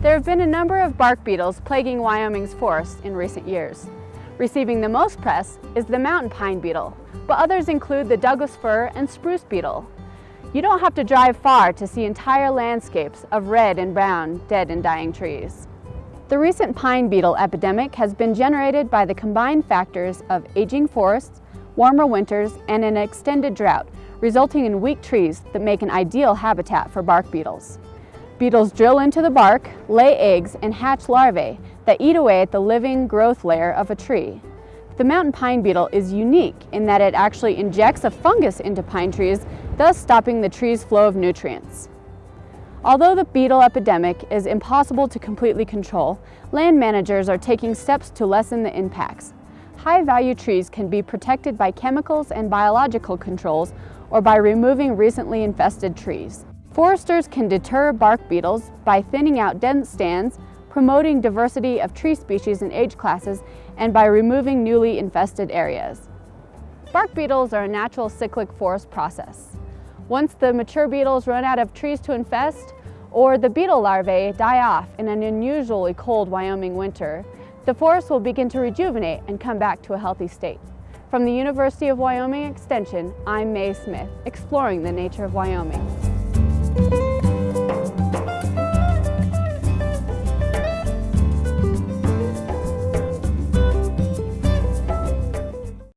There have been a number of bark beetles plaguing Wyoming's forests in recent years. Receiving the most press is the mountain pine beetle, but others include the Douglas fir and spruce beetle. You don't have to drive far to see entire landscapes of red and brown dead and dying trees. The recent pine beetle epidemic has been generated by the combined factors of aging forests, warmer winters, and an extended drought, resulting in weak trees that make an ideal habitat for bark beetles. Beetles drill into the bark, lay eggs, and hatch larvae that eat away at the living growth layer of a tree. The mountain pine beetle is unique in that it actually injects a fungus into pine trees, thus stopping the tree's flow of nutrients. Although the beetle epidemic is impossible to completely control, land managers are taking steps to lessen the impacts. High-value trees can be protected by chemicals and biological controls or by removing recently infested trees. Foresters can deter bark beetles by thinning out dense stands, promoting diversity of tree species and age classes, and by removing newly infested areas. Bark beetles are a natural cyclic forest process. Once the mature beetles run out of trees to infest, or the beetle larvae die off in an unusually cold Wyoming winter, the forest will begin to rejuvenate and come back to a healthy state. From the University of Wyoming Extension, I'm Mae Smith, exploring the nature of Wyoming. Thank you.